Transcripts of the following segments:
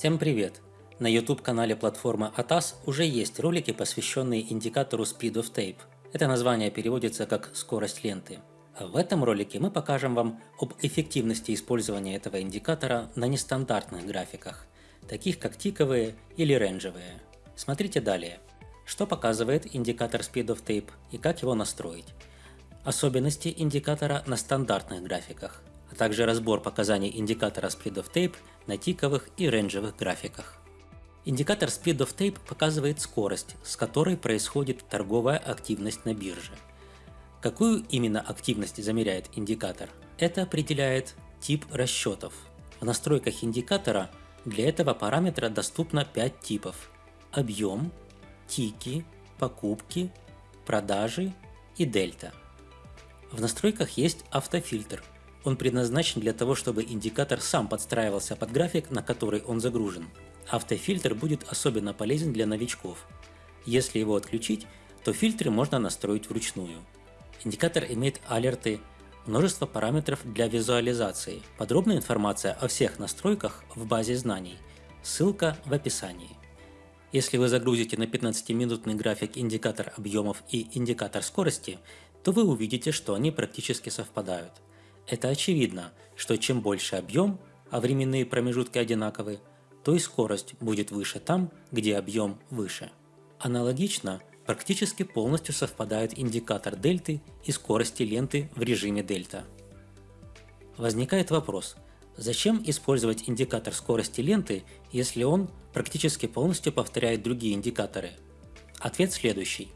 Всем привет! На YouTube-канале платформы ATAS уже есть ролики, посвященные индикатору Speed of Tape. Это название переводится как «скорость ленты». А в этом ролике мы покажем вам об эффективности использования этого индикатора на нестандартных графиках, таких как тиковые или рейнджевые. Смотрите далее. Что показывает индикатор Speed of Tape и как его настроить. Особенности индикатора на стандартных графиках, а также разбор показаний индикатора Speed of Tape на тиковых и рейнджевых графиках. Индикатор Speed of Tape показывает скорость, с которой происходит торговая активность на бирже. Какую именно активность замеряет индикатор? Это определяет тип расчетов. В настройках индикатора для этого параметра доступно 5 типов. Объем, тики, покупки, продажи и дельта. В настройках есть автофильтр – он предназначен для того, чтобы индикатор сам подстраивался под график, на который он загружен. Автофильтр будет особенно полезен для новичков. Если его отключить, то фильтры можно настроить вручную. Индикатор имеет алерты, множество параметров для визуализации. Подробная информация о всех настройках в базе знаний. Ссылка в описании. Если вы загрузите на 15-минутный график индикатор объемов и индикатор скорости, то вы увидите, что они практически совпадают. Это очевидно, что чем больше объем, а временные промежутки одинаковы, то и скорость будет выше там, где объем выше. Аналогично, практически полностью совпадают индикатор дельты и скорости ленты в режиме дельта. Возникает вопрос, зачем использовать индикатор скорости ленты, если он практически полностью повторяет другие индикаторы? Ответ следующий.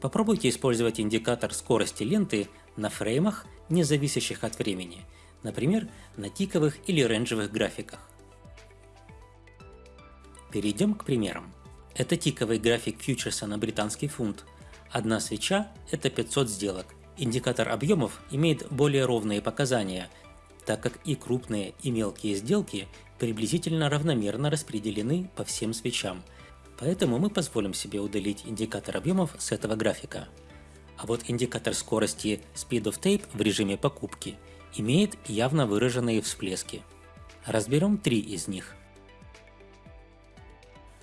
Попробуйте использовать индикатор скорости ленты на фреймах не зависящих от времени, например, на тиковых или рейнджевых графиках. Перейдем к примерам. Это тиковый график фьючерса на британский фунт. Одна свеча – это 500 сделок. Индикатор объемов имеет более ровные показания, так как и крупные, и мелкие сделки приблизительно равномерно распределены по всем свечам. Поэтому мы позволим себе удалить индикатор объемов с этого графика. А вот индикатор скорости Speed of Tape в режиме покупки имеет явно выраженные всплески. Разберем три из них.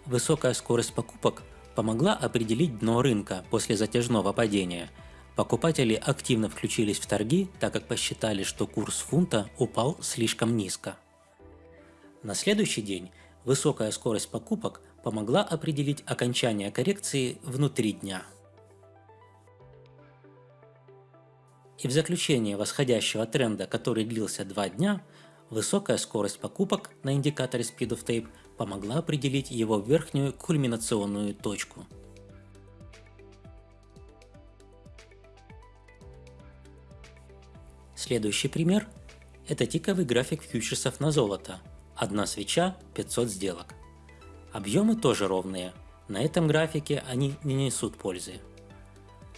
Высокая скорость покупок помогла определить дно рынка после затяжного падения. Покупатели активно включились в торги, так как посчитали, что курс фунта упал слишком низко. На следующий день высокая скорость покупок помогла определить окончание коррекции внутри дня. И в заключение восходящего тренда, который длился два дня, высокая скорость покупок на индикаторе Speed of Tape помогла определить его верхнюю кульминационную точку. Следующий пример – это тиковый график фьючерсов на золото. Одна свеча – 500 сделок. Объемы тоже ровные. На этом графике они не несут пользы.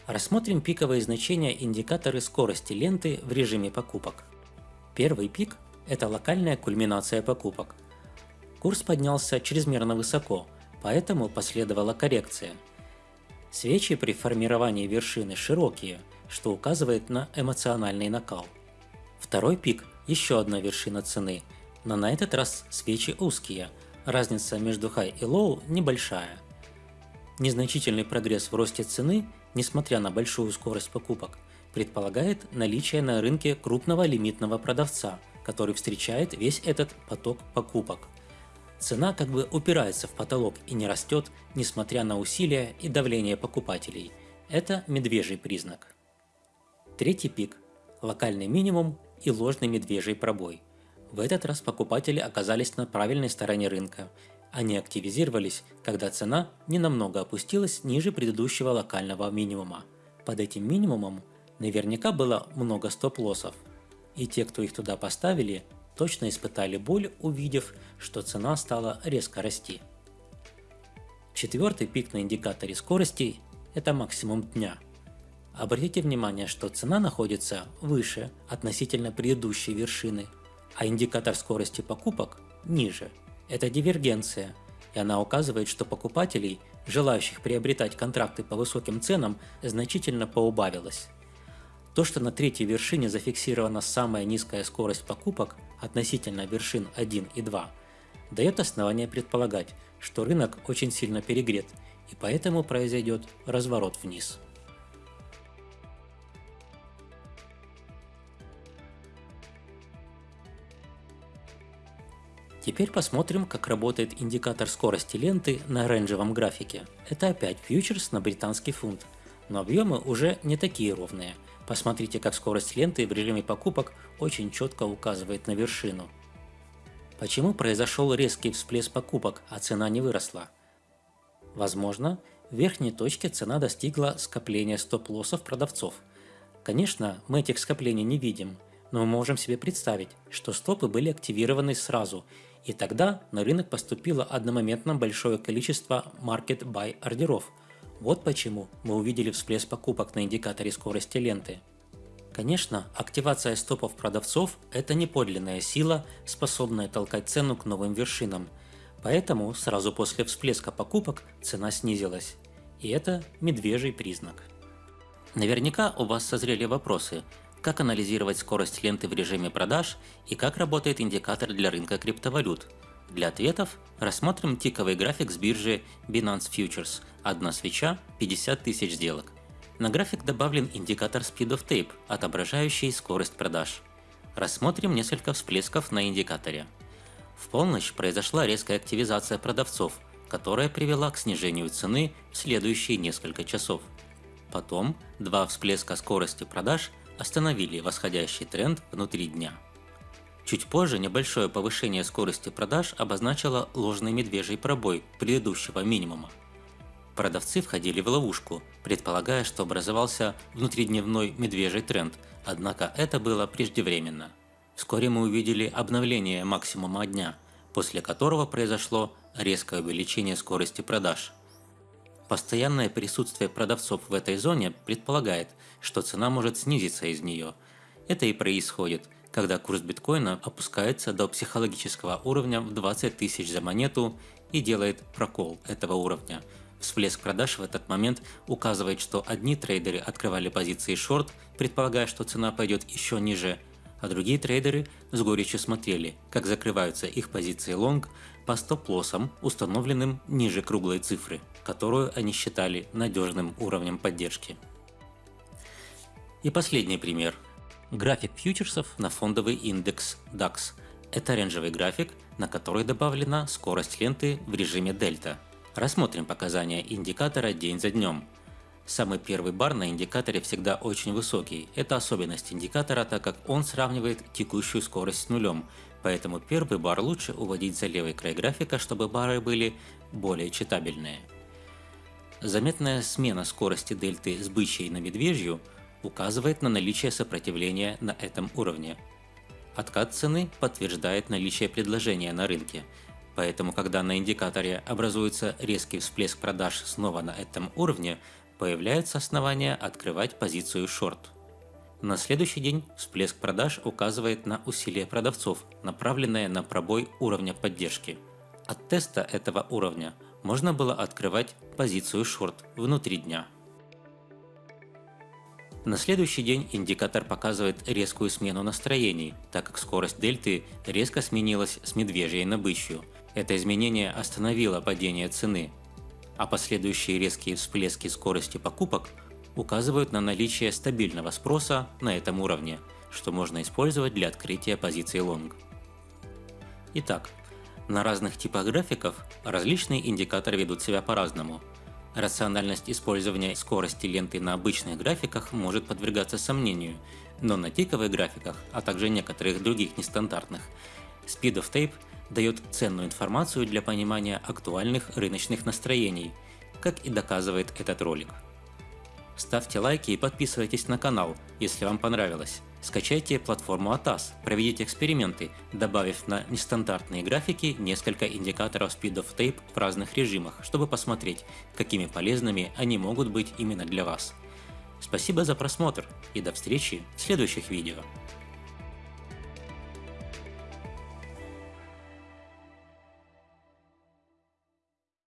Рассмотрим пиковые значения индикаторы скорости ленты в режиме покупок. Первый пик – это локальная кульминация покупок. Курс поднялся чрезмерно высоко, поэтому последовала коррекция. Свечи при формировании вершины широкие, что указывает на эмоциональный накал. Второй пик – еще одна вершина цены, но на этот раз свечи узкие, разница между high и low небольшая. Незначительный прогресс в росте цены несмотря на большую скорость покупок, предполагает наличие на рынке крупного лимитного продавца, который встречает весь этот поток покупок. Цена как бы упирается в потолок и не растет, несмотря на усилия и давление покупателей. Это медвежий признак. Третий пик – локальный минимум и ложный медвежий пробой. В этот раз покупатели оказались на правильной стороне рынка они активизировались, когда цена ненамного опустилась ниже предыдущего локального минимума. Под этим минимумом наверняка было много стоп-лоссов. И те, кто их туда поставили, точно испытали боль, увидев, что цена стала резко расти. Четвертый пик на индикаторе скорости – это максимум дня. Обратите внимание, что цена находится выше относительно предыдущей вершины, а индикатор скорости покупок ниже – это дивергенция, и она указывает, что покупателей, желающих приобретать контракты по высоким ценам, значительно поубавилось. То, что на третьей вершине зафиксирована самая низкая скорость покупок относительно вершин 1 и 2, дает основание предполагать, что рынок очень сильно перегрет и поэтому произойдет разворот вниз. Теперь посмотрим, как работает индикатор скорости ленты на оранжевом графике. Это опять фьючерс на британский фунт, но объемы уже не такие ровные. Посмотрите, как скорость ленты в режиме покупок очень четко указывает на вершину. Почему произошел резкий всплеск покупок, а цена не выросла? Возможно, в верхней точке цена достигла скопления стоп-лоссов продавцов. Конечно, мы этих скоплений не видим, но мы можем себе представить, что стопы были активированы сразу и тогда на рынок поступило одномоментно большое количество market buy ордеров. Вот почему мы увидели всплеск покупок на индикаторе скорости ленты. Конечно, активация стопов продавцов – это не подлинная сила, способная толкать цену к новым вершинам. Поэтому сразу после всплеска покупок цена снизилась. И это медвежий признак. Наверняка у вас созрели вопросы – как анализировать скорость ленты в режиме продаж и как работает индикатор для рынка криптовалют. Для ответов рассмотрим тиковый график с биржи Binance Futures. Одна свеча – 50 тысяч сделок. На график добавлен индикатор Speed of Tape, отображающий скорость продаж. Рассмотрим несколько всплесков на индикаторе. В полночь произошла резкая активизация продавцов, которая привела к снижению цены в следующие несколько часов. Потом два всплеска скорости продаж – остановили восходящий тренд внутри дня. Чуть позже небольшое повышение скорости продаж обозначило ложный медвежий пробой предыдущего минимума. Продавцы входили в ловушку, предполагая, что образовался внутридневной медвежий тренд, однако это было преждевременно. Вскоре мы увидели обновление максимума дня, после которого произошло резкое увеличение скорости продаж – Постоянное присутствие продавцов в этой зоне предполагает, что цена может снизиться из нее. Это и происходит, когда курс биткоина опускается до психологического уровня в 20 тысяч за монету и делает прокол этого уровня. Всплеск продаж в этот момент указывает, что одни трейдеры открывали позиции шорт, предполагая, что цена пойдет еще ниже, а другие трейдеры с горечью смотрели, как закрываются их позиции лонг по стоп-лоссам, установленным ниже круглой цифры, которую они считали надежным уровнем поддержки. И последний пример. График фьючерсов на фондовый индекс DAX. Это оранжевый график, на который добавлена скорость ленты в режиме дельта. Рассмотрим показания индикатора день за днем. Самый первый бар на индикаторе всегда очень высокий. Это особенность индикатора, так как он сравнивает текущую скорость с нулем, поэтому первый бар лучше уводить за левый край графика, чтобы бары были более читабельные. Заметная смена скорости дельты с бычьей на медвежью указывает на наличие сопротивления на этом уровне. Откат цены подтверждает наличие предложения на рынке, поэтому когда на индикаторе образуется резкий всплеск продаж снова на этом уровне, появляется основание открывать позицию шорт. На следующий день всплеск продаж указывает на усилие продавцов, направленное на пробой уровня поддержки. От теста этого уровня можно было открывать позицию шорт внутри дня. На следующий день индикатор показывает резкую смену настроений, так как скорость дельты резко сменилась с медвежьей на бычью. Это изменение остановило падение цены, а последующие резкие всплески скорости покупок указывают на наличие стабильного спроса на этом уровне, что можно использовать для открытия позиции лонг. Итак, на разных типах графиков различные индикаторы ведут себя по-разному. Рациональность использования скорости ленты на обычных графиках может подвергаться сомнению, но на тиковых графиках, а также некоторых других нестандартных, Speed of Tape дает ценную информацию для понимания актуальных рыночных настроений, как и доказывает этот ролик. Ставьте лайки и подписывайтесь на канал, если вам понравилось. Скачайте платформу ATAS, проведите эксперименты, добавив на нестандартные графики несколько индикаторов Speed of Tape в разных режимах, чтобы посмотреть, какими полезными они могут быть именно для вас. Спасибо за просмотр и до встречи в следующих видео.